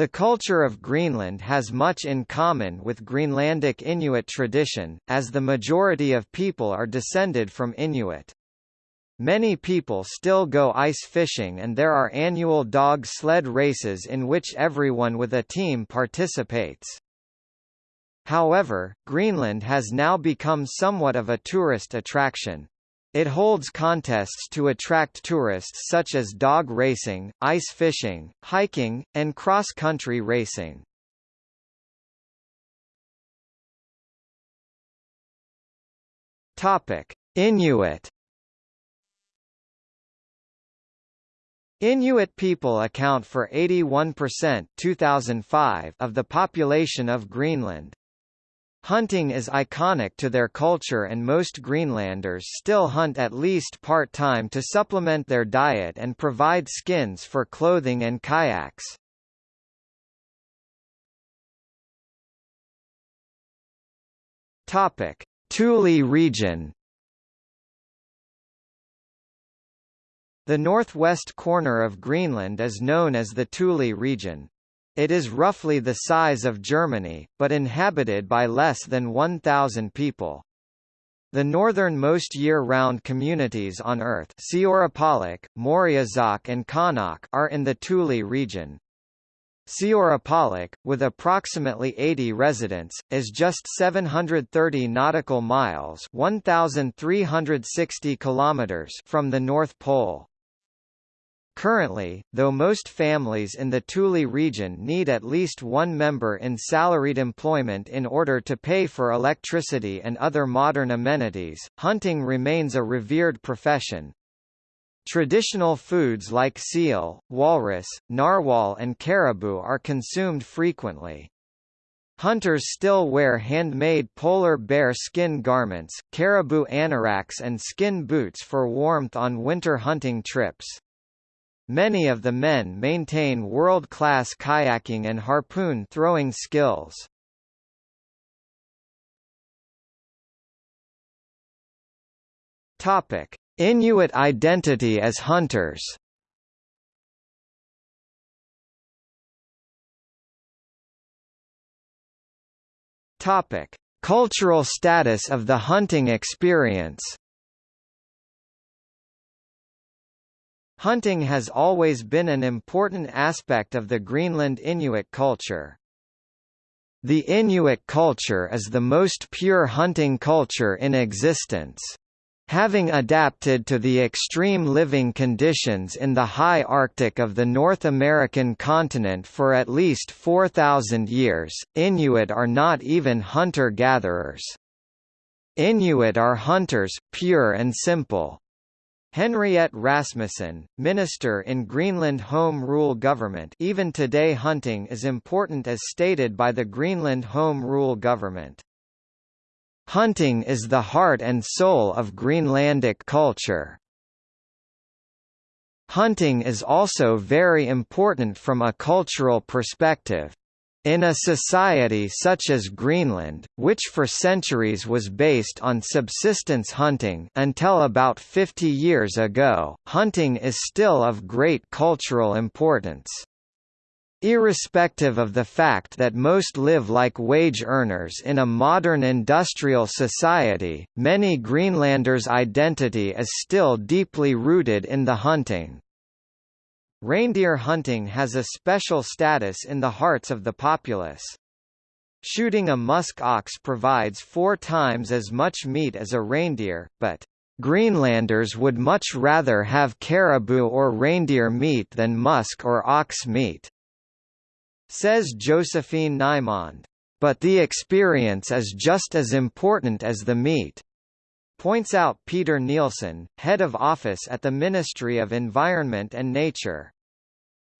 The culture of Greenland has much in common with Greenlandic Inuit tradition, as the majority of people are descended from Inuit. Many people still go ice fishing and there are annual dog sled races in which everyone with a team participates. However, Greenland has now become somewhat of a tourist attraction. It holds contests to attract tourists such as dog racing, ice fishing, hiking, and cross-country racing. Topic: Inuit Inuit people account for 81% 2005 of the population of Greenland. Hunting is iconic to their culture and most Greenlanders still hunt at least part-time to supplement their diet and provide skins for clothing and kayaks. Topic: Thule region. The northwest corner of Greenland is known as the Thule region. It is roughly the size of Germany, but inhabited by less than 1,000 people. The northernmost year-round communities on Earth Siorapaluk, Moriusaq and Qaanaaq are in the Thule region. Siorapaluk, with approximately 80 residents, is just 730 nautical miles 1,360 kilometers from the North Pole. Currently, though most families in the Thule region need at least one member in salaried employment in order to pay for electricity and other modern amenities, hunting remains a revered profession. Traditional foods like seal, walrus, narwhal and caribou are consumed frequently. Hunters still wear handmade polar bear skin garments, caribou anoraks and skin boots for warmth on winter hunting trips. Many of the men maintain world-class kayaking and harpoon throwing skills. Topic: Inuit identity as hunters. Topic: Cultural status of the hunting experience. Hunting has always been an important aspect of the Greenland Inuit culture. The Inuit culture is the most pure hunting culture in existence. Having adapted to the extreme living conditions in the high Arctic of the North American continent for at least 4,000 years, Inuit are not even hunter-gatherers. Inuit are hunters, pure and simple. Henriette Rasmussen, minister in Greenland Home Rule government even today hunting is important as stated by the Greenland Home Rule government. Hunting is the heart and soul of Greenlandic culture. Hunting is also very important from a cultural perspective. In a society such as Greenland, which for centuries was based on subsistence hunting until about 50 years ago, hunting is still of great cultural importance. Irrespective of the fact that most live like wage earners in a modern industrial society, many Greenlanders' identity is still deeply rooted in the hunting. Reindeer hunting has a special status in the hearts of the populace. Shooting a musk ox provides four times as much meat as a reindeer, but Greenlanders would much rather have caribou or reindeer meat than musk or ox meat. Says Josephine Nymand. But the experience is just as important as the meat points out Peter Nielsen, head of office at the Ministry of Environment and Nature.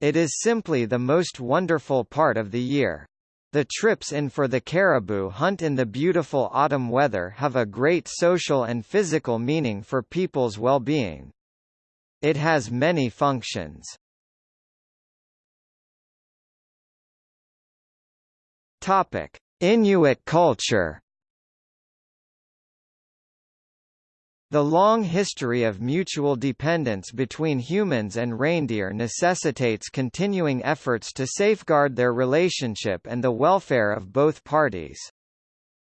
It is simply the most wonderful part of the year. The trips in for the caribou hunt in the beautiful autumn weather have a great social and physical meaning for people's well-being. It has many functions. Topic: Inuit culture The long history of mutual dependence between humans and reindeer necessitates continuing efforts to safeguard their relationship and the welfare of both parties.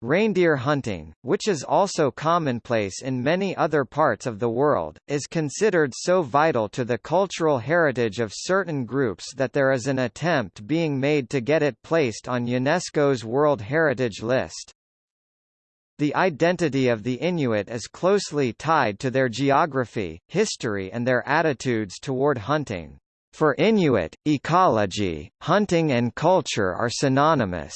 Reindeer hunting, which is also commonplace in many other parts of the world, is considered so vital to the cultural heritage of certain groups that there is an attempt being made to get it placed on UNESCO's World Heritage List. The identity of the Inuit is closely tied to their geography, history and their attitudes toward hunting. For Inuit, ecology, hunting and culture are synonymous.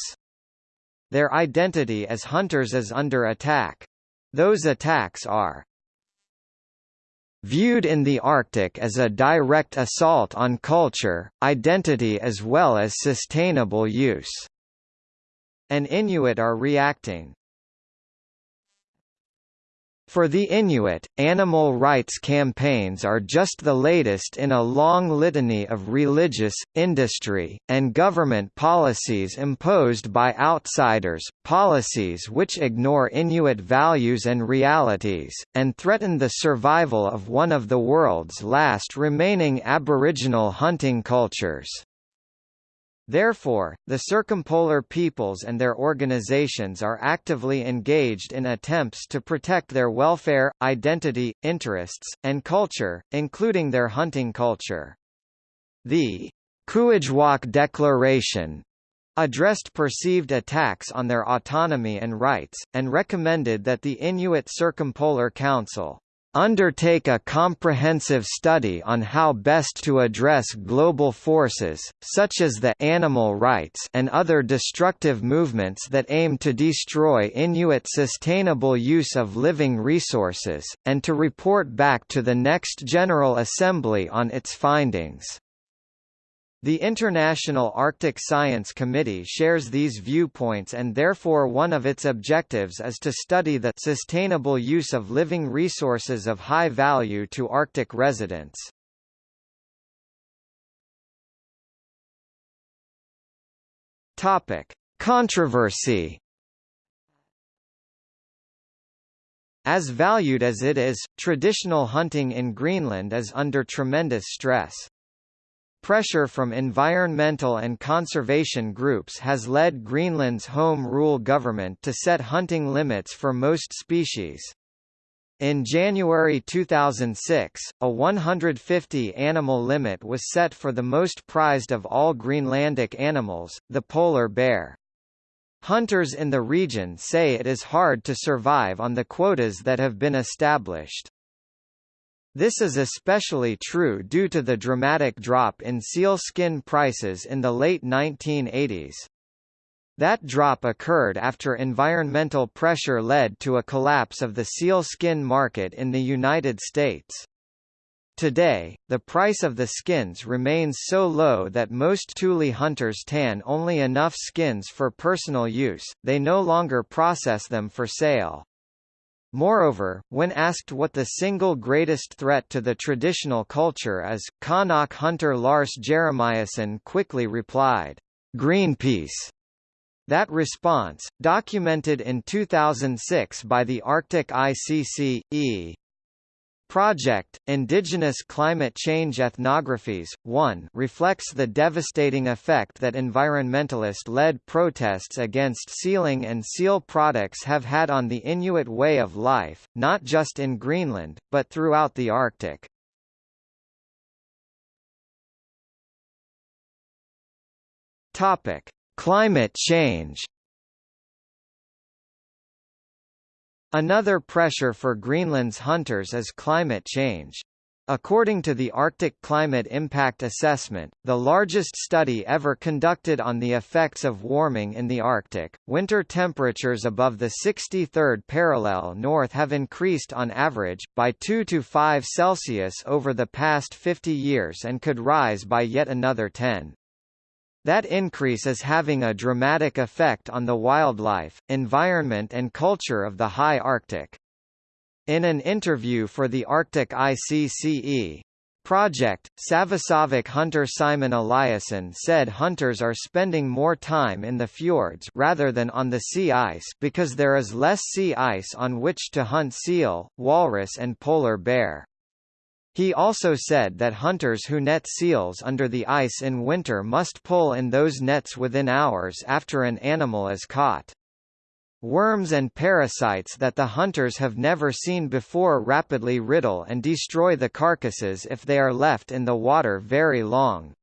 Their identity as hunters is under attack. Those attacks are viewed in the Arctic as a direct assault on culture, identity as well as sustainable use. And Inuit are reacting. For the Inuit, animal rights campaigns are just the latest in a long litany of religious, industry, and government policies imposed by outsiders, policies which ignore Inuit values and realities, and threaten the survival of one of the world's last remaining Aboriginal hunting cultures. Therefore, the circumpolar peoples and their organizations are actively engaged in attempts to protect their welfare, identity, interests, and culture, including their hunting culture. The Kuujjuaq Declaration addressed perceived attacks on their autonomy and rights, and recommended that the Inuit Circumpolar Council undertake a comprehensive study on how best to address global forces, such as the animal rights and other destructive movements that aim to destroy Inuit sustainable use of living resources, and to report back to the next General Assembly on its findings. The International Arctic Science Committee shares these viewpoints and therefore one of its objectives is to study the sustainable use of living resources of high value to Arctic residents. Topic: Controversy As valued as it is, traditional hunting in Greenland is under tremendous stress. Pressure from environmental and conservation groups has led Greenland's home rule government to set hunting limits for most species. In January 2006, a 150-animal limit was set for the most prized of all Greenlandic animals, the polar bear. Hunters in the region say it is hard to survive on the quotas that have been established. This is especially true due to the dramatic drop in seal skin prices in the late 1980s. That drop occurred after environmental pressure led to a collapse of the seal skin market in the United States. Today, the price of the skins remains so low that most Thule hunters tan only enough skins for personal use, they no longer process them for sale. Moreover, when asked what the single greatest threat to the traditional culture is, Qaanaaq hunter Lars Jeremiassen quickly replied, Greenpeace. That response, documented in 2006 by the Arctic ICC, E. Project, Indigenous Climate Change Ethnographies, 1 reflects the devastating effect that environmentalist-led protests against sealing and seal products have had on the Inuit way of life, not just in Greenland, but throughout the Arctic. Climate change Another pressure for Greenland's hunters is climate change. According to the Arctic Climate Impact Assessment, the largest study ever conducted on the effects of warming in the Arctic, winter temperatures above the 63rd parallel north have increased on average, by 2 to 5 Celsius over the past 50 years and could rise by yet another 10. That increase is having a dramatic effect on the wildlife, environment and culture of the high Arctic. In an interview for the Arctic ICCE, Project, Savissivik hunter Simon Eliasson said hunters are spending more time in the fjords rather than on the sea ice because there is less sea ice on which to hunt seal, walrus and polar bear. He also said that hunters who net seals under the ice in winter must pull in those nets within hours after an animal is caught. Worms and parasites that the hunters have never seen before rapidly riddle and destroy the carcasses if they are left in the water very long.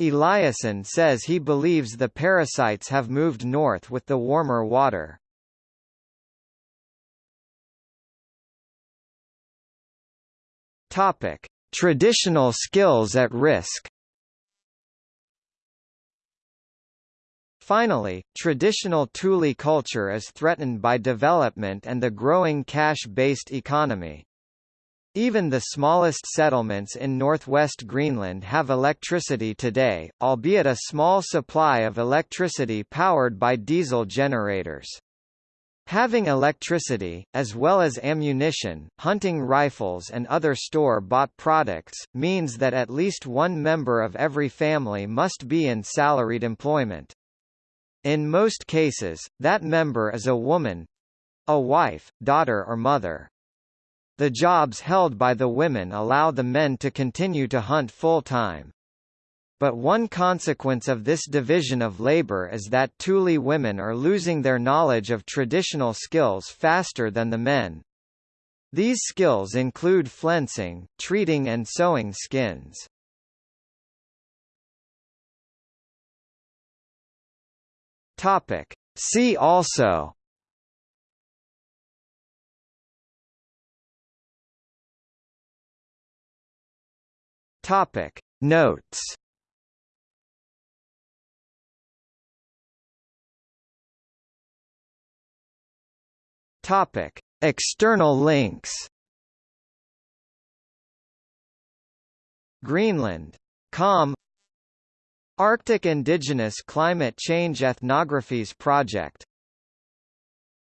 Eliasson says he believes the parasites have moved north with the warmer water. Topic: Traditional skills at risk. Finally, traditional Thule culture is threatened by development and the growing cash-based economy. Even the smallest settlements in northwest Greenland have electricity today, albeit a small supply of electricity powered by diesel generators. Having electricity, as well as ammunition, hunting rifles and other store-bought products, means that at least one member of every family must be in salaried employment. In most cases, that member is a woman a wife, daughter or mother. The jobs held by the women allow the men to continue to hunt full-time. But one consequence of this division of labor is that Thule women are losing their knowledge of traditional skills faster than the men. These skills include flensing, treating and sewing skins. Topic. See also Topic Notes Topic. External links Greenland. Com. Arctic Indigenous Climate Change Ethnographies Project